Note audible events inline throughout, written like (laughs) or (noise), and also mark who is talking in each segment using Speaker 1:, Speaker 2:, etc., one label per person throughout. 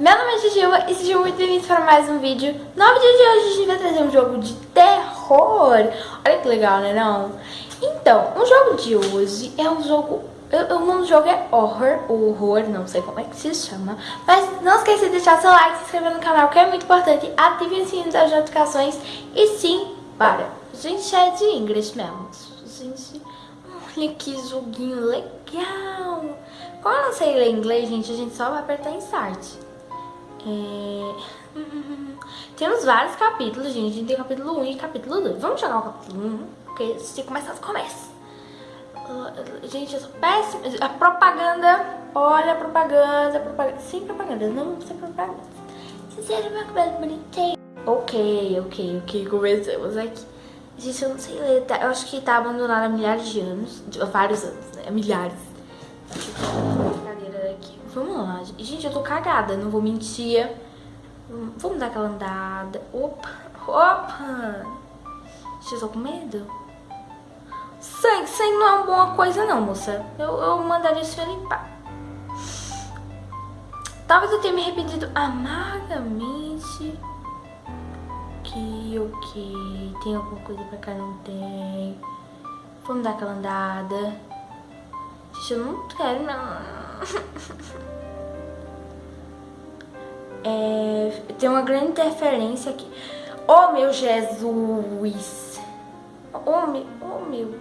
Speaker 1: Meu nome é Jujuba e sejam muito bem-vindos para mais um vídeo. No vídeo de hoje a gente vai trazer um jogo de terror. Olha que legal, né não? Então, o jogo de hoje é um jogo... O nome do jogo é Horror, ou Horror, não sei como é que se chama. Mas não esqueça de deixar seu like, se inscrever no canal, que é muito importante. Ative o sininho das notificações e sim, para. Gente, é de inglês mesmo. Gente, olha que joguinho legal. Como eu não sei ler inglês, gente, a gente só vai apertar em start. É... Temos vários capítulos, gente. A gente tem capítulo 1 e capítulo 2. Vamos jogar o capítulo 1, porque se começar, começa. Uh, gente, eu sou péssima. A propaganda, olha a propaganda, propaganda. Sem propaganda, não sem propaganda. Sincero, meu cabelo bonitinho. Ok, ok, ok, começamos aqui. Gente, eu não sei ler, tá? eu acho que tá abandonado há milhares de anos, vários anos, né? Milhares. Vamos lá. Gente, eu tô cagada, não vou mentir. Vamos dar aquela andada. Opa, opa. Eu tô com medo. Sangue, sangue não é uma boa coisa não, moça. Eu, eu mandaria isso limpar. Talvez eu tenha me arrependido amargamente. Ok, ok. Tem alguma coisa pra cá? Não tem. Vamos dar aquela andada. Gente, eu não quero, não. (laughs) É, tem uma grande interferência aqui. Oh, meu Jesus! Oh, meu... Oh, meu...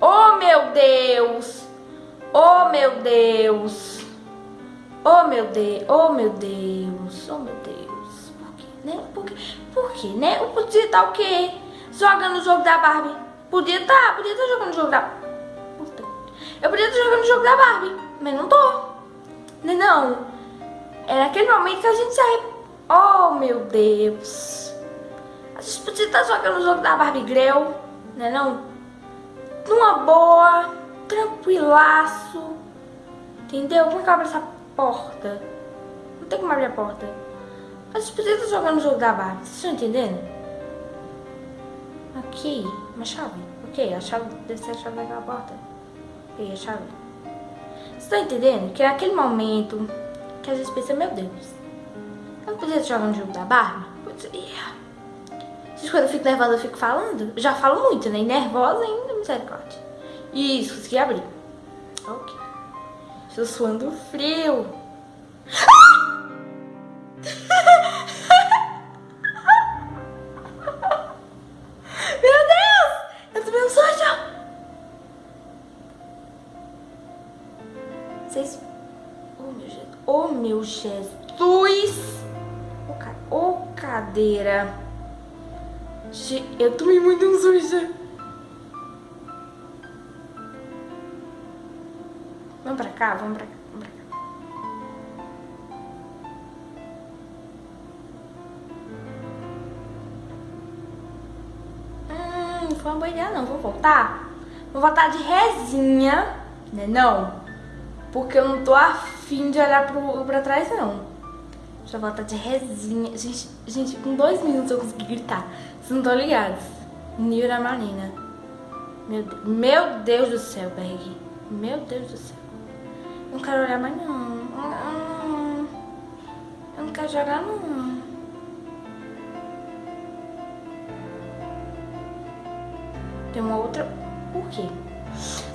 Speaker 1: Oh, meu Deus! Oh, meu Deus! Oh, meu Deus! Oh, meu Deus! Oh, meu Deus! Por quê, né? Por quê, Por quê né? Eu podia estar o quê? Jogando o jogo da Barbie. Podia estar, podia estar jogando o jogo da... Eu podia estar jogando o jogo da Barbie, mas não tô. Não, é não. É naquele momento que a gente sai. Oh, meu Deus. A gente podia estar jogando o jogo da Barbie Grell, né não? Numa boa, tranquilaço. Entendeu? Como é que eu abro essa porta? Não tem como abrir a porta. A gente podia estar jogando o jogo da Barbie. Vocês estão entendendo? Aqui, uma chave. Ok, a chave deve ser a chave daquela porta. Ok, a chave. Vocês estão entendendo? Que é aquele momento que a gente pensa, meu Deus, eu não podia jogar no jogo da Barbie? Podia. Vocês quando eu fico nervosa eu fico falando? Já falo muito, né? Nervosa ainda, misericórdia. Isso, consegui abrir. Ok. Estou suando frio. Meu (laughs) meu Jesus! Ô, ca... oh, cadeira! Eu tomei muito um sujo! Vamos pra cá? Vamos pra cá. Vamos pra cá. Hum, não foi uma boa ideia não. Vou voltar? Vou voltar de resinha, né não? Porque eu não tô afim de olhar pro, pra trás, não. Eu voltar de resinha. Gente, gente, com dois minutos eu consegui gritar. Vocês não estão ligados. Da Marina. Meu, meu Deus do céu, Berg. Meu Deus do céu. Não quero olhar mais, não. Eu não quero jogar, não. Tem uma outra... Por quê?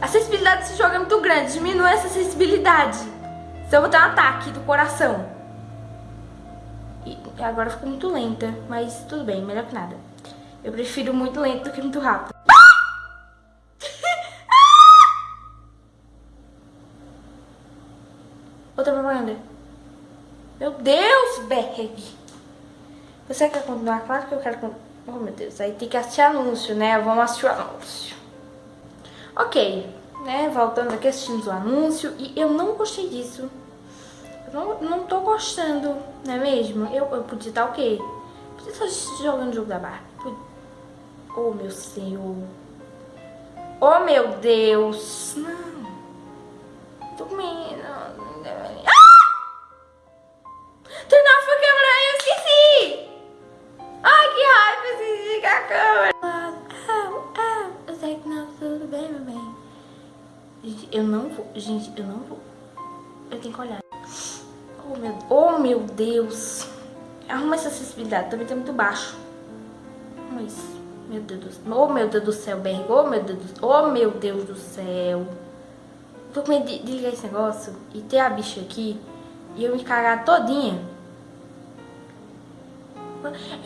Speaker 1: A sensibilidade desse jogo é muito grande. Diminui essa sensibilidade. Se eu vou ter um ataque do coração. E agora ficou muito lenta. Mas tudo bem, melhor que nada. Eu prefiro muito lento do que muito rápido. (laughs) Outra propaganda. Meu Deus, Berg. Você quer continuar? Claro que eu quero continuar. Oh, meu Deus. Aí tem que assistir anúncio, né? Vamos assistir o anúncio. Ok, né, voltando aqui, assistimos o anúncio e eu não gostei disso. Não, não tô gostando, não é mesmo? Eu, eu podia estar o quê? Podia estar jogando o jogo da Barbie. Oh, meu Senhor. Oh, meu Deus. Não. Tô com medo. Ah! Turn off a câmera, eu esqueci. Ai, que raiva, esqueci de a câmera. Eu sei que não, tudo bem, meu bem. Gente, eu não vou. Gente, eu não vou. Eu tenho que olhar. Meu, Oh, meu Deus. Arruma essa acessibilidade, também tá muito baixo. Arruma isso. Meu Deus do céu. Oh, meu Deus do céu, Berg. Oh, meu Deus do céu. Oh, meu Deus do céu. Tô com medo de, de ligar esse negócio e ter a bicha aqui e eu me cagar todinha.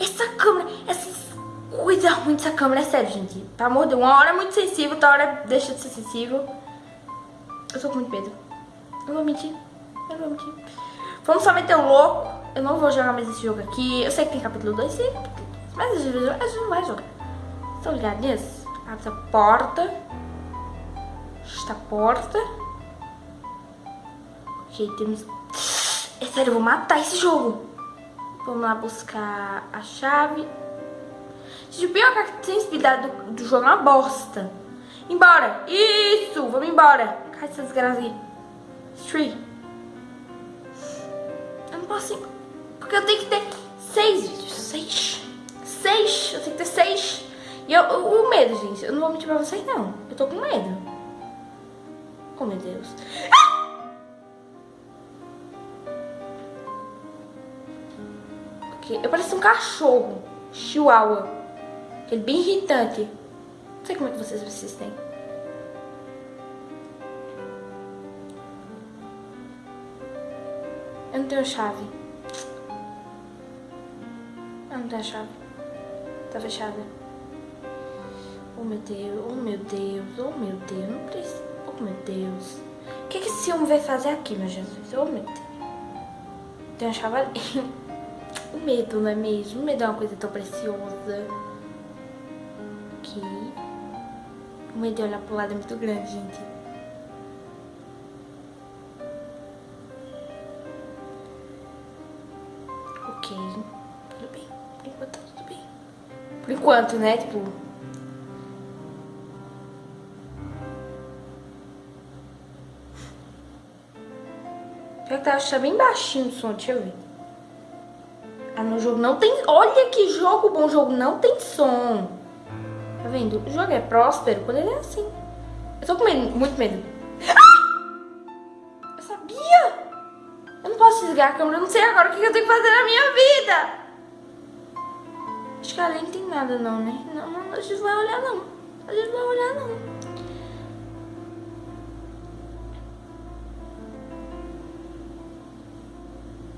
Speaker 1: Essa câmera, essas coisas ruins dessa câmera, é sério, gente. Tá amor de uma hora é muito sensível, outra hora deixa de ser sensível. Eu tô com muito medo. Não vou mentir. Eu vou mentir. Vamos só meter o louco. Eu não vou jogar mais esse jogo aqui. Eu sei que tem capítulo 2, sim. Mas a gente, a não vai jogar. Estão ligados nisso? Abre essa porta. Esta porta. Ok, temos... É sério, eu vou matar esse jogo. Vamos lá buscar a chave. Gente, o pior é que a sensibilidade do, do jogo é uma bosta. Embora. Isso, vamos embora. Cai essa desgraça aí. Street. Eu ir. Porque eu tenho que ter seis vídeos. Seis. Seis. Eu tenho que ter seis. E eu, o medo, gente. Eu não vou mentir pra vocês, não. Eu tô com medo. Oh, meu Deus. Ah! Eu pareço um cachorro. Chihuahua. Aquele bem irritante. Não sei como é que vocês assistem. Eu não tenho chave. Eu não tenho chave. Tá fechada. Oh meu Deus, oh meu Deus, oh meu Deus, não precisa. Oh meu Deus. O que, que esse homem vai fazer aqui, meu Jesus? Oh meu Deus. Tem uma chave ali. (laughs) O medo, não é mesmo? O medo é uma coisa tão preciosa. Aqui. O medo de olhar pro lado é muito grande, gente. Tudo bem. Por enquanto tá tudo bem. Por enquanto, né? Tipo... Pior que tá bem baixinho o som, deixa eu ver. Ah, no jogo não tem... Olha que jogo bom, jogo não tem som. Tá vendo? O jogo é próspero quando ele é assim. Eu tô com medo, muito medo. Ah! Eu sabia! Eu não posso desligar a câmera, eu não sei agora o que eu tenho que fazer na minha vida. Acho que ali não tem nada não, né? Não, não, a gente vai olhar não. A gente vai olhar não.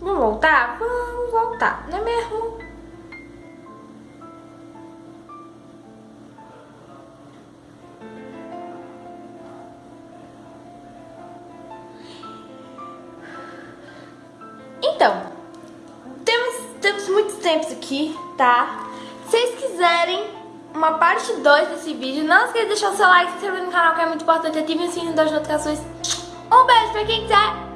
Speaker 1: Vamos voltar? Vamos voltar, não é mesmo? Então, temos, temos muitos tempos aqui, tá? Se vocês quiserem uma parte 2 desse vídeo, não esqueça de deixar o seu like, se inscrever no canal que é muito importante, ative o sininho das notificações. Um beijo pra quem quiser